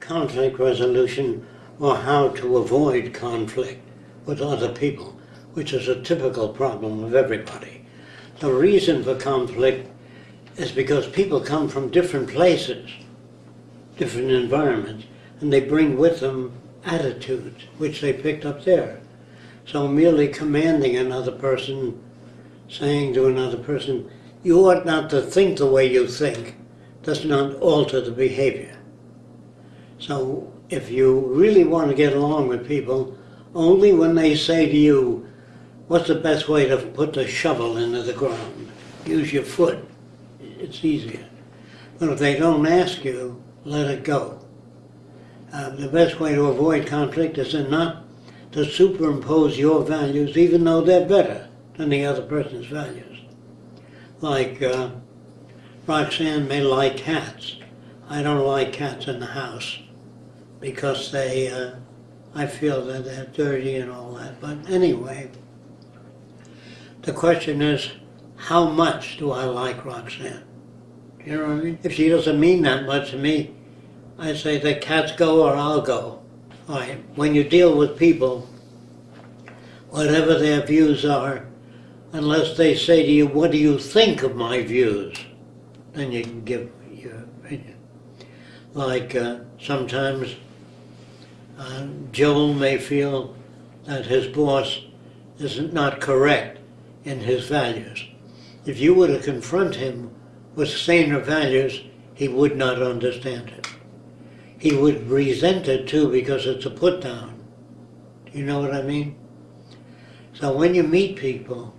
conflict resolution or how to avoid conflict with other people, which is a typical problem of everybody. The reason for conflict is because people come from different places, different environments, and they bring with them attitudes which they picked up there. So merely commanding another person, saying to another person, you ought not to think the way you think, does not alter the behavior. So if you really want to get along with people, only when they say to you, what's the best way to put the shovel into the ground? Use your foot. It's easier. But if they don't ask you, let it go. Uh, the best way to avoid conflict is to not to superimpose your values even though they're better than the other person's values. Like uh, Roxanne may like cats. I don't like cats in the house because they, uh, I feel that they're dirty and all that. But anyway, the question is, how much do I like Roxanne? You know what I mean? If she doesn't mean that much to me, I say the cats go or I'll go. All right, when you deal with people, whatever their views are, unless they say to you, what do you think of my views? Then you can give your opinion. Like uh, sometimes uh, Joel may feel that his boss is not correct in his values. If you were to confront him with saner values, he would not understand it. He would resent it too because it's a put down. Do you know what I mean? So when you meet people,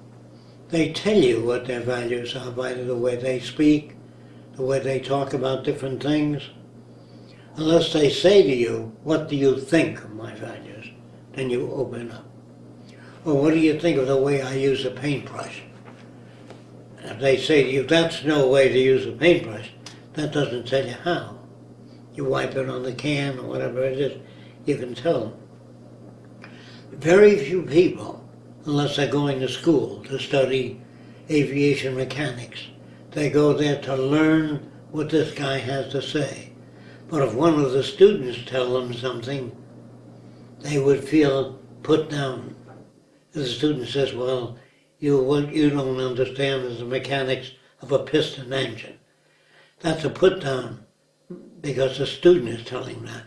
they tell you what their values are by the way they speak, the way they talk about different things. Unless they say to you, what do you think of my values? Then you open up. Or what do you think of the way I use a paintbrush? If they say to you, that's no way to use a paintbrush, that doesn't tell you how. You wipe it on the can or whatever it is, you can tell them. Very few people, unless they're going to school to study aviation mechanics, they go there to learn what this guy has to say. But if one of the students tell them something, they would feel put down. If The student says, well, you, what you don't understand is the mechanics of a piston engine. That's a put down because the student is telling that.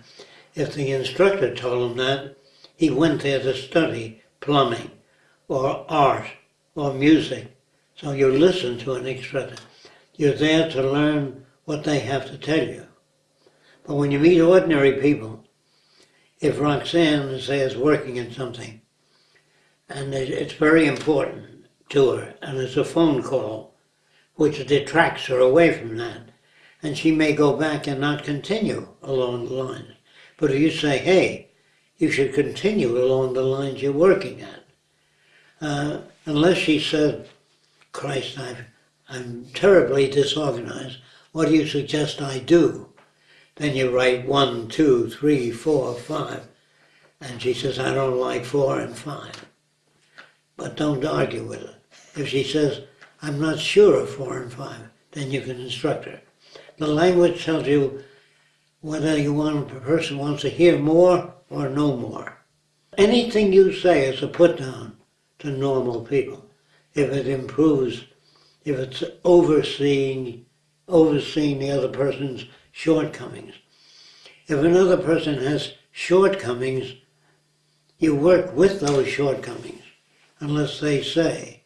If the instructor told him that, he went there to study plumbing or art or music. So you listen to an instructor. You're there to learn what they have to tell you. But when you meet ordinary people, if Roxanne, says working in something, and it's very important to her, and it's a phone call, which detracts her away from that, and she may go back and not continue along the lines. But if you say, hey, you should continue along the lines you're working at, uh, unless she said, Christ, I've, I'm terribly disorganized, what do you suggest I do? Then you write one, two, three, four, five. And she says, I don't like four and five. But don't argue with her. If she says, I'm not sure of four and five, then you can instruct her. The language tells you whether you want a person wants to hear more or no more. Anything you say is a put down to normal people. If it improves, if it's overseeing, overseeing the other person's shortcomings. If another person has shortcomings, you work with those shortcomings, unless they say,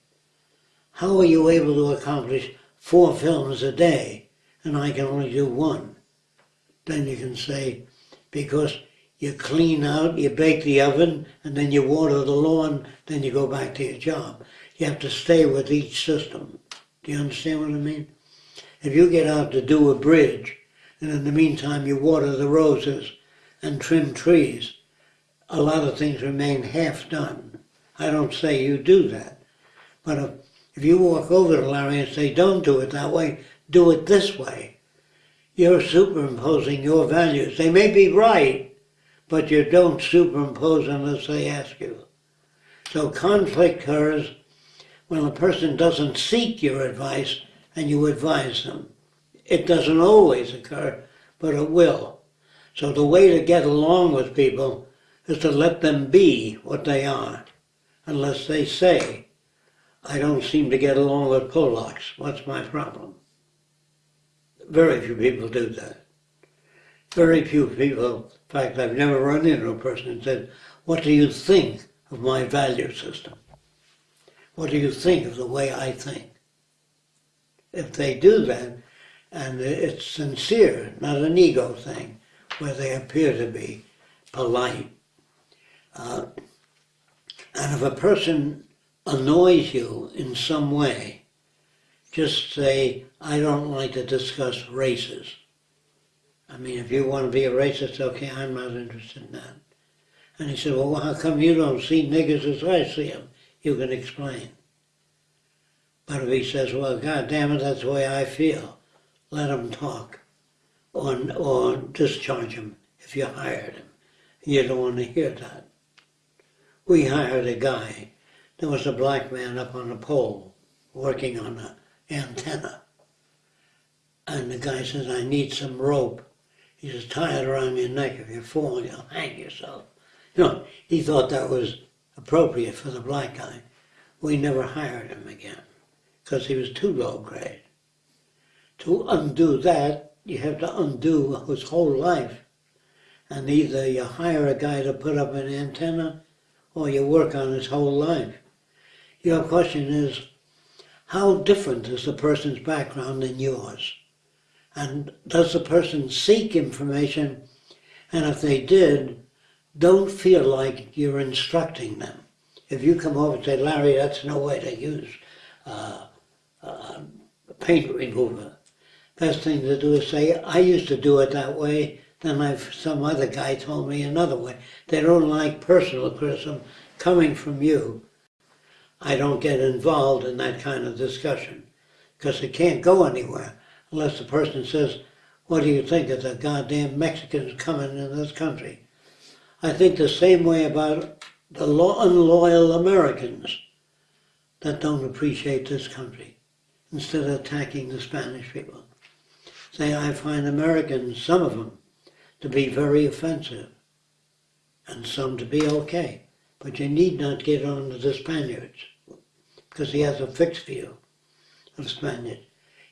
how are you able to accomplish four films a day and I can only do one? Then you can say, because you clean out, you bake the oven, and then you water the lawn, then you go back to your job. You have to stay with each system. Do you understand what I mean? If you get out to do a bridge, and in the meantime you water the roses and trim trees, a lot of things remain half done. I don't say you do that. But if, if you walk over to Larry and say, don't do it that way, do it this way, you're superimposing your values. They may be right, but you don't superimpose unless they ask you. So conflict occurs when a person doesn't seek your advice and you advise them. It doesn't always occur, but it will. So the way to get along with people is to let them be what they are, unless they say, I don't seem to get along with Polacks. What's my problem? Very few people do that. Very few people, in fact, I've never run into a person and said, What do you think of my value system? What do you think of the way I think? If they do that, and it's sincere, not an ego thing, where they appear to be polite. Uh, and if a person annoys you in some way, just say, I don't like to discuss races. I mean, if you want to be a racist, okay, I'm not interested in that. And he said, well, how come you don't see niggers as I see them? You can explain. But if he says, well, God damn it, that's the way I feel, let him talk. Or, or discharge him if you hired him. You don't want to hear that. We hired a guy. There was a black man up on a pole working on an antenna. And the guy says, I need some rope. He says, tie it around your neck. If you fall, you'll hang yourself. You know, he thought that was appropriate for the black guy. We never hired him again because he was too low grade. To undo that, you have to undo his whole life. And either you hire a guy to put up an antenna or you work on his whole life. Your question is, how different is the person's background than yours? And does the person seek information? And if they did, don't feel like you're instructing them. If you come over and say, Larry, that's no way to use uh, uh, paint remover, best thing to do is say, I used to do it that way, then I've, some other guy told me another way. They don't like personal criticism coming from you. I don't get involved in that kind of discussion because it can't go anywhere unless the person says, what do you think of the goddamn Mexicans coming in this country? I think the same way about the unloyal Americans that don't appreciate this country instead of attacking the Spanish people. Say, I find Americans, some of them, to be very offensive and some to be okay. But you need not get on to the Spaniards because he has a fixed view of Spaniards.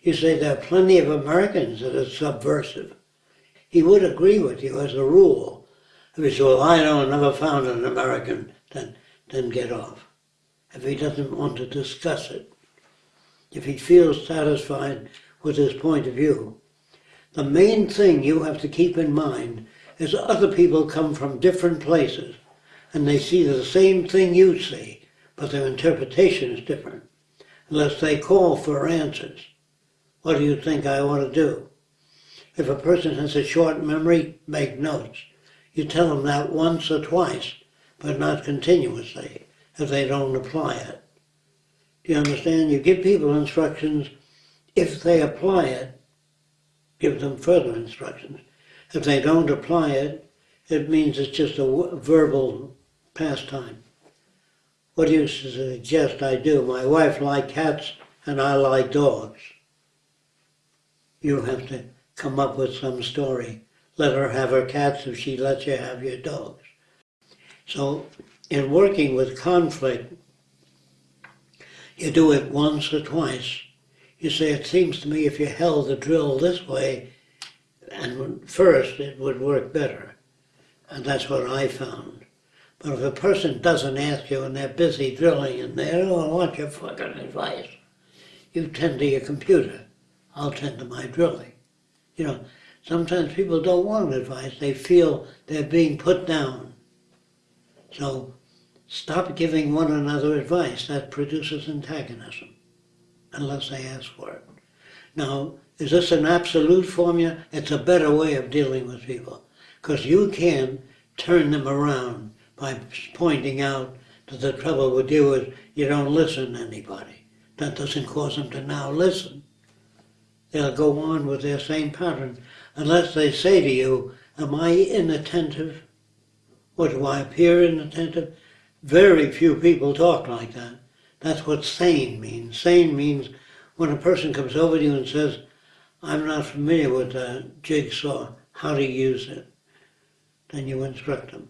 You say there are plenty of Americans that are subversive. He would agree with you as a rule. If he said, well, I don't never found an American, then, then get off. If he doesn't want to discuss it, if he feels satisfied with his point of view, the main thing you have to keep in mind is other people come from different places and they see the same thing you see, but their interpretation is different, unless they call for answers. What do you think I ought to do? If a person has a short memory, make notes. You tell them that once or twice, but not continuously, if they don't apply it. Do you understand? You give people instructions. If they apply it, give them further instructions. If they don't apply it, it means it's just a verbal pastime. What do you suggest I do? My wife likes cats and I like dogs. You have to come up with some story. Let her have her cats if she lets you have your dogs. So in working with conflict, you do it once or twice. You say, it seems to me if you held the drill this way, and first it would work better. And that's what I found. But if a person doesn't ask you and they're busy drilling and they don't want your fucking advice, you tend to your computer. I'll tend to my drilling. You know, sometimes people don't want advice. They feel they're being put down. So stop giving one another advice. That produces antagonism, unless they ask for it. Now, is this an absolute formula? It's a better way of dealing with people. Because you can turn them around by pointing out that the trouble with you is you don't listen to anybody. That doesn't cause them to now listen they'll go on with their same pattern unless they say to you, Am I inattentive? Or do I appear inattentive? Very few people talk like that. That's what sane means. Sane means when a person comes over to you and says, I'm not familiar with the jigsaw, how to use it. then you instruct them.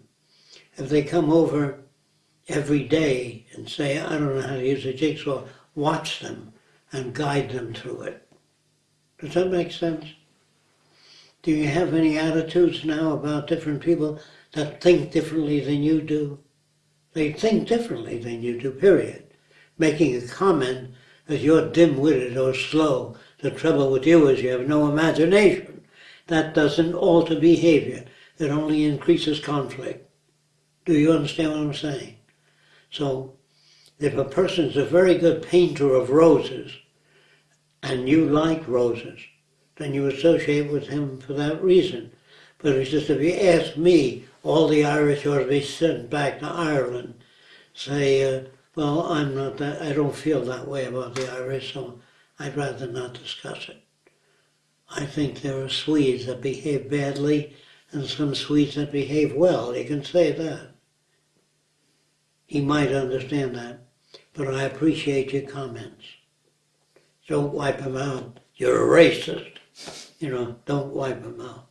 If they come over every day and say, I don't know how to use a jigsaw, watch them and guide them through it. Does that make sense? Do you have any attitudes now about different people that think differently than you do? They think differently than you do, period. Making a comment that you're dim-witted or slow. The trouble with you is you have no imagination. That doesn't alter behavior. It only increases conflict. Do you understand what I'm saying? So, if a person's a very good painter of roses, and you like roses, then you associate with him for that reason. But it's just if you ask me, all the Irish ought to be sent back to Ireland, say, uh, well, I'm not that, I don't feel that way about the Irish, so I'd rather not discuss it. I think there are Swedes that behave badly and some Swedes that behave well. You can say that. He might understand that, but I appreciate your comments. Don't wipe him out. You're a racist. You know, don't wipe him out.